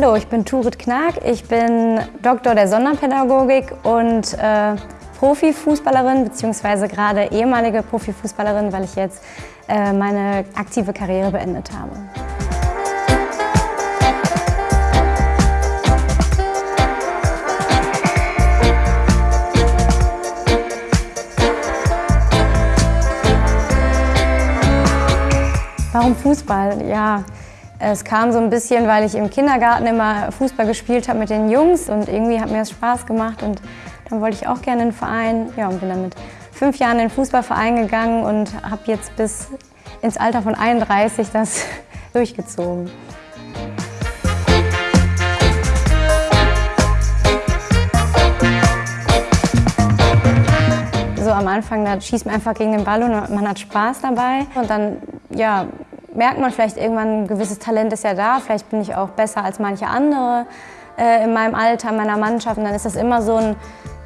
Hallo, ich bin Turit Knack. Ich bin Doktor der Sonderpädagogik und äh, Profifußballerin, beziehungsweise gerade ehemalige Profifußballerin, weil ich jetzt äh, meine aktive Karriere beendet habe. Warum Fußball? Ja, es kam so ein bisschen, weil ich im Kindergarten immer Fußball gespielt habe mit den Jungs und irgendwie hat mir das Spaß gemacht und dann wollte ich auch gerne in den Verein. Ja, und bin dann mit fünf Jahren in den Fußballverein gegangen und habe jetzt bis ins Alter von 31 das durchgezogen. So am Anfang, da schießt man einfach gegen den Ball und man hat Spaß dabei. Und dann, ja, merkt man vielleicht irgendwann, ein gewisses Talent ist ja da, vielleicht bin ich auch besser als manche andere äh, in meinem Alter, in meiner Mannschaft. Und dann ist das immer so ein,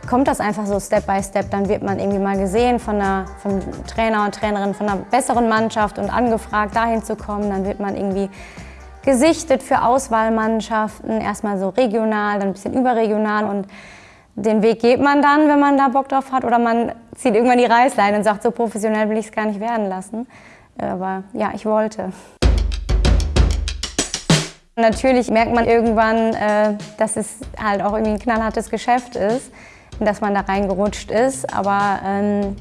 kommt das einfach so Step by Step. Dann wird man irgendwie mal gesehen von einer, vom Trainer und Trainerin von einer besseren Mannschaft und angefragt, dahin zu kommen. Dann wird man irgendwie gesichtet für Auswahlmannschaften, erstmal so regional, dann ein bisschen überregional und den Weg geht man dann, wenn man da Bock drauf hat oder man zieht irgendwann die Reißleine und sagt, so professionell will ich es gar nicht werden lassen. Aber ja, ich wollte. Natürlich merkt man irgendwann, äh, dass es halt auch irgendwie ein knallhartes Geschäft ist, dass man da reingerutscht ist. Aber ähm,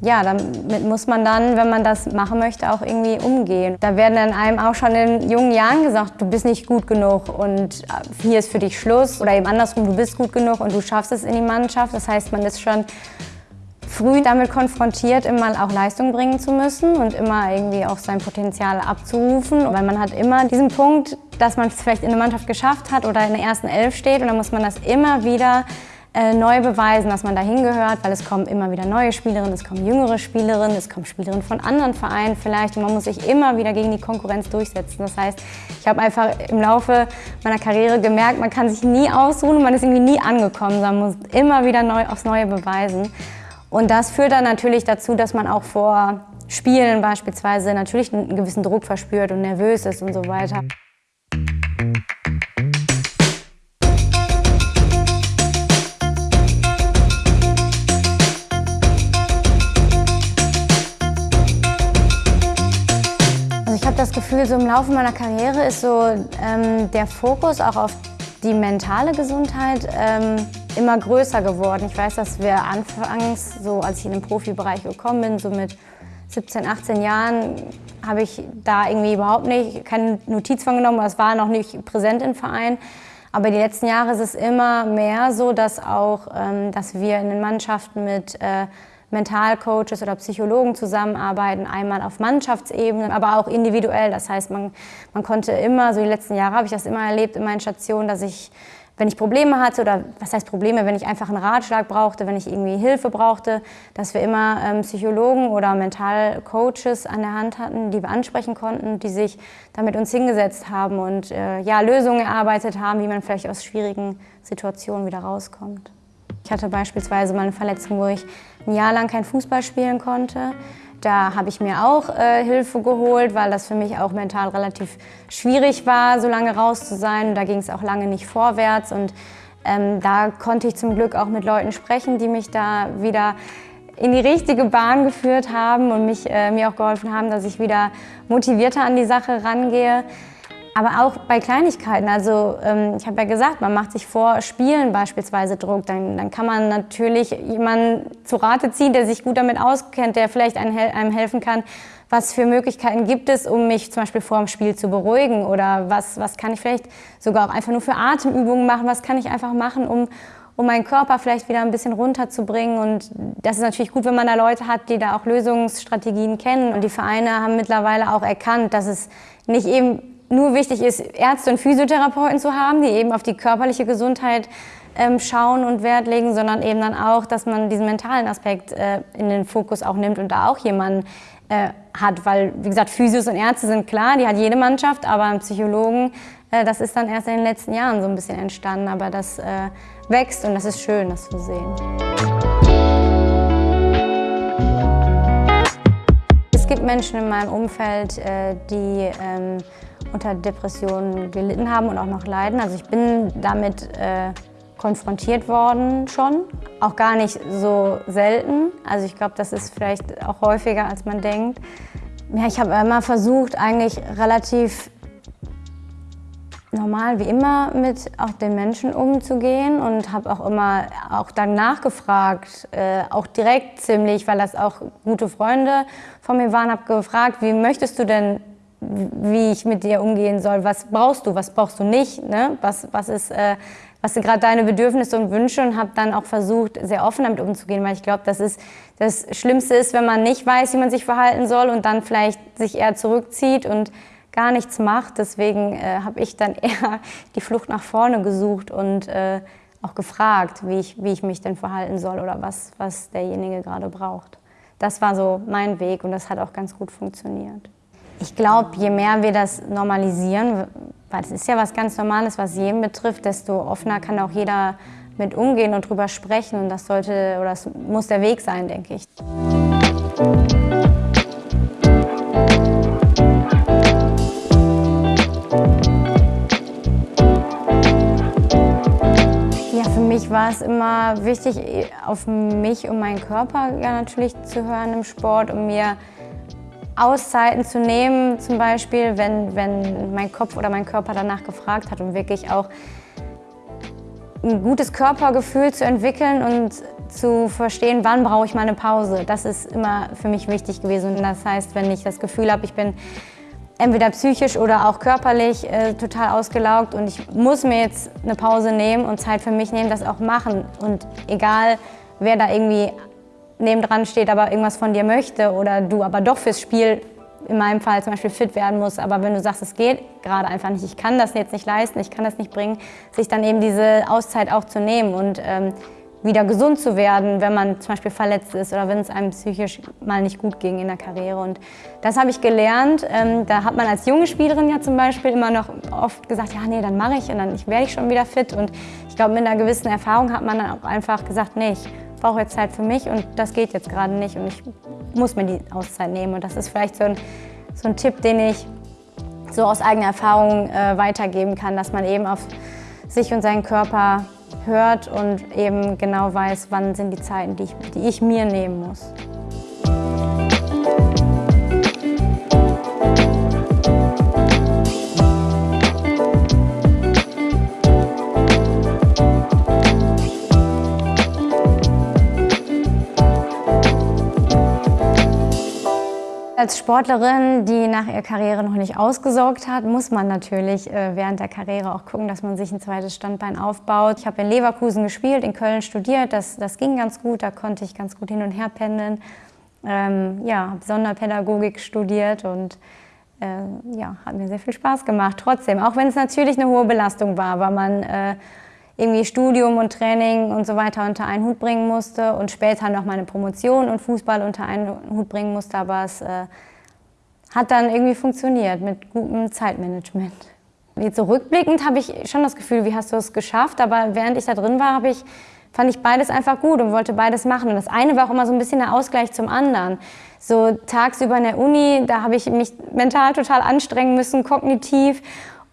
ja, damit muss man dann, wenn man das machen möchte, auch irgendwie umgehen. Da werden dann einem auch schon in jungen Jahren gesagt, du bist nicht gut genug und äh, hier ist für dich Schluss. Oder eben andersrum, du bist gut genug und du schaffst es in die Mannschaft. Das heißt, man ist schon früh damit konfrontiert, immer auch Leistung bringen zu müssen und immer irgendwie auch sein Potenzial abzurufen. Weil man hat immer diesen Punkt, dass man es vielleicht in der Mannschaft geschafft hat oder in der ersten Elf steht und dann muss man das immer wieder äh, neu beweisen, dass man dahin gehört, weil es kommen immer wieder neue Spielerinnen, es kommen jüngere Spielerinnen, es kommen Spielerinnen von anderen Vereinen vielleicht und man muss sich immer wieder gegen die Konkurrenz durchsetzen. Das heißt, ich habe einfach im Laufe meiner Karriere gemerkt, man kann sich nie ausruhen und man ist irgendwie nie angekommen, sondern muss immer wieder neu aufs Neue beweisen. Und das führt dann natürlich dazu, dass man auch vor Spielen beispielsweise natürlich einen gewissen Druck verspürt und nervös ist und so weiter. Also ich habe das Gefühl, so im Laufe meiner Karriere ist so ähm, der Fokus auch auf die mentale Gesundheit ähm, immer größer geworden. Ich weiß, dass wir anfangs, so als ich in den Profibereich gekommen bin, so mit 17, 18 Jahren, habe ich da irgendwie überhaupt nicht keine Notiz von genommen, es war noch nicht präsent im Verein. Aber die letzten Jahre ist es immer mehr so, dass auch, ähm, dass wir in den Mannschaften mit äh, Mentalcoaches oder Psychologen zusammenarbeiten, einmal auf Mannschaftsebene, aber auch individuell. Das heißt, man, man konnte immer, so die letzten Jahre habe ich das immer erlebt in meinen Stationen, dass ich wenn ich Probleme hatte oder was heißt Probleme, wenn ich einfach einen Ratschlag brauchte, wenn ich irgendwie Hilfe brauchte, dass wir immer ähm, Psychologen oder Mentalcoaches an der Hand hatten, die wir ansprechen konnten, die sich da mit uns hingesetzt haben und äh, ja, Lösungen erarbeitet haben, wie man vielleicht aus schwierigen Situationen wieder rauskommt. Ich hatte beispielsweise mal eine Verletzung, wo ich ein Jahr lang kein Fußball spielen konnte. Da habe ich mir auch äh, Hilfe geholt, weil das für mich auch mental relativ schwierig war, so lange raus zu sein. Da ging es auch lange nicht vorwärts und ähm, da konnte ich zum Glück auch mit Leuten sprechen, die mich da wieder in die richtige Bahn geführt haben und mich, äh, mir auch geholfen haben, dass ich wieder motivierter an die Sache rangehe. Aber auch bei Kleinigkeiten, also ähm, ich habe ja gesagt, man macht sich vor Spielen beispielsweise Druck, dann, dann kann man natürlich jemanden zu Rate ziehen, der sich gut damit auskennt, der vielleicht einem, einem helfen kann, was für Möglichkeiten gibt es, um mich zum Beispiel vor dem Spiel zu beruhigen? Oder was, was kann ich vielleicht sogar auch einfach nur für Atemübungen machen, was kann ich einfach machen, um, um meinen Körper vielleicht wieder ein bisschen runterzubringen. Und das ist natürlich gut, wenn man da Leute hat, die da auch Lösungsstrategien kennen. Und die Vereine haben mittlerweile auch erkannt, dass es nicht eben nur wichtig ist, Ärzte und Physiotherapeuten zu haben, die eben auf die körperliche Gesundheit ähm, schauen und Wert legen, sondern eben dann auch, dass man diesen mentalen Aspekt äh, in den Fokus auch nimmt und da auch jemanden äh, hat, weil wie gesagt, Physios und Ärzte sind klar, die hat jede Mannschaft, aber ein Psychologen, äh, das ist dann erst in den letzten Jahren so ein bisschen entstanden, aber das äh, wächst und das ist schön, das zu sehen. Es gibt Menschen in meinem Umfeld, äh, die ähm, unter Depressionen gelitten haben und auch noch leiden. Also ich bin damit äh, konfrontiert worden schon, auch gar nicht so selten. Also ich glaube, das ist vielleicht auch häufiger, als man denkt. Ja, ich habe immer versucht, eigentlich relativ normal wie immer mit auch den Menschen umzugehen und habe auch immer auch dann nachgefragt, äh, auch direkt ziemlich, weil das auch gute Freunde von mir waren, habe gefragt, wie möchtest du denn, wie ich mit dir umgehen soll, was brauchst du, was brauchst du nicht, ne? was, was ist, äh, was sind gerade deine Bedürfnisse und Wünsche und habe dann auch versucht, sehr offen damit umzugehen, weil ich glaube, das das Schlimmste ist, wenn man nicht weiß, wie man sich verhalten soll und dann vielleicht sich eher zurückzieht und gar nichts macht. Deswegen äh, habe ich dann eher die Flucht nach vorne gesucht und äh, auch gefragt, wie ich, wie ich mich denn verhalten soll oder was, was derjenige gerade braucht. Das war so mein Weg und das hat auch ganz gut funktioniert. Ich glaube, je mehr wir das normalisieren, weil es ist ja was ganz Normales, was jeden betrifft, desto offener kann auch jeder mit umgehen und drüber sprechen und das sollte oder das muss der Weg sein, denke ich. mich war es immer wichtig, auf mich und meinen Körper ja, natürlich zu hören im Sport, um mir Auszeiten zu nehmen, zum Beispiel, wenn, wenn mein Kopf oder mein Körper danach gefragt hat, um wirklich auch ein gutes Körpergefühl zu entwickeln und zu verstehen, wann brauche ich mal eine Pause. Das ist immer für mich wichtig gewesen. Und das heißt, wenn ich das Gefühl habe, ich bin entweder psychisch oder auch körperlich äh, total ausgelaugt und ich muss mir jetzt eine Pause nehmen und Zeit für mich nehmen, das auch machen. Und egal, wer da irgendwie nebendran steht, aber irgendwas von dir möchte oder du aber doch fürs Spiel in meinem Fall zum Beispiel fit werden musst, aber wenn du sagst, es geht gerade einfach nicht, ich kann das jetzt nicht leisten, ich kann das nicht bringen, sich dann eben diese Auszeit auch zu nehmen und ähm, wieder gesund zu werden, wenn man zum Beispiel verletzt ist oder wenn es einem psychisch mal nicht gut ging in der Karriere. Und das habe ich gelernt. Ähm, da hat man als junge Spielerin ja zum Beispiel immer noch oft gesagt, ja nee, dann mache ich und dann werde ich schon wieder fit. Und ich glaube, mit einer gewissen Erfahrung hat man dann auch einfach gesagt, nee, ich brauche jetzt Zeit für mich und das geht jetzt gerade nicht und ich muss mir die Auszeit nehmen. Und das ist vielleicht so ein, so ein Tipp, den ich so aus eigener Erfahrung äh, weitergeben kann, dass man eben auf sich und seinen Körper hört und eben genau weiß, wann sind die Zeiten, die ich, die ich mir nehmen muss. Als Sportlerin, die nach ihrer Karriere noch nicht ausgesorgt hat, muss man natürlich äh, während der Karriere auch gucken, dass man sich ein zweites Standbein aufbaut. Ich habe in Leverkusen gespielt, in Köln studiert, das, das ging ganz gut, da konnte ich ganz gut hin und her pendeln. Ähm, ja, habe Sonderpädagogik studiert und äh, ja, hat mir sehr viel Spaß gemacht. Trotzdem, auch wenn es natürlich eine hohe Belastung war, weil man äh, irgendwie Studium und Training und so weiter unter einen Hut bringen musste und später noch meine Promotion und Fußball unter einen Hut bringen musste, aber es äh, hat dann irgendwie funktioniert mit gutem Zeitmanagement. Jetzt so rückblickend habe ich schon das Gefühl, wie hast du es geschafft, aber während ich da drin war, ich, fand ich beides einfach gut und wollte beides machen. Und das eine war auch immer so ein bisschen der Ausgleich zum anderen. So tagsüber in der Uni, da habe ich mich mental total anstrengen müssen, kognitiv.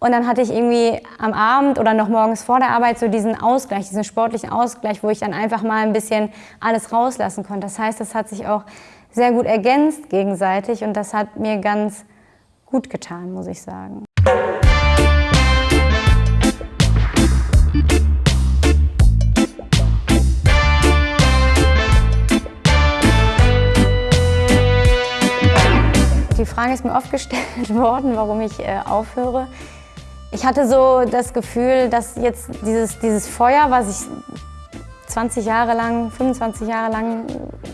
Und dann hatte ich irgendwie am Abend oder noch morgens vor der Arbeit so diesen Ausgleich, diesen sportlichen Ausgleich, wo ich dann einfach mal ein bisschen alles rauslassen konnte. Das heißt, das hat sich auch sehr gut ergänzt gegenseitig und das hat mir ganz gut getan, muss ich sagen. Die Frage ist mir oft gestellt worden, warum ich äh, aufhöre. Ich hatte so das Gefühl, dass jetzt dieses, dieses Feuer, was ich 20 Jahre lang, 25 Jahre lang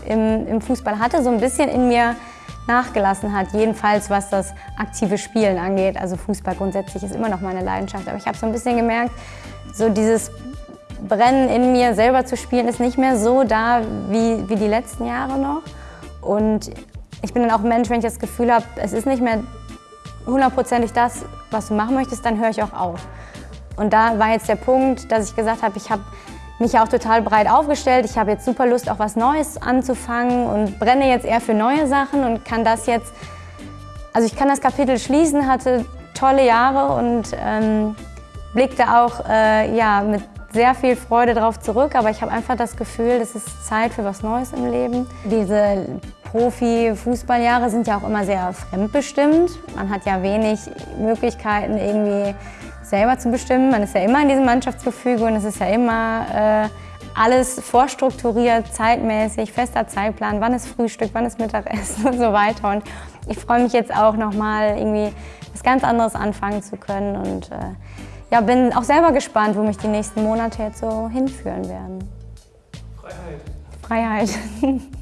im, im Fußball hatte, so ein bisschen in mir nachgelassen hat. Jedenfalls was das aktive Spielen angeht. Also Fußball grundsätzlich ist immer noch meine Leidenschaft. Aber ich habe so ein bisschen gemerkt, so dieses Brennen in mir selber zu spielen ist nicht mehr so da wie, wie die letzten Jahre noch. Und ich bin dann auch ein Mensch, wenn ich das Gefühl habe, es ist nicht mehr hundertprozentig das, was du machen möchtest, dann höre ich auch auf. Und da war jetzt der Punkt, dass ich gesagt habe, ich habe mich auch total breit aufgestellt. Ich habe jetzt super Lust, auch was Neues anzufangen und brenne jetzt eher für neue Sachen und kann das jetzt, also ich kann das Kapitel schließen, hatte tolle Jahre und ähm, blicke da auch äh, ja, mit sehr viel Freude darauf zurück, aber ich habe einfach das Gefühl, es ist Zeit für was Neues im Leben. Diese Profi-Fußballjahre sind ja auch immer sehr fremdbestimmt. Man hat ja wenig Möglichkeiten, irgendwie selber zu bestimmen. Man ist ja immer in diesem Mannschaftsgefüge und es ist ja immer äh, alles vorstrukturiert, zeitmäßig, fester Zeitplan, wann ist Frühstück, wann ist Mittagessen und so weiter. Und ich freue mich jetzt auch nochmal irgendwie was ganz anderes anfangen zu können und äh, ja, bin auch selber gespannt, wo mich die nächsten Monate jetzt so hinführen werden. Freiheit. Freiheit.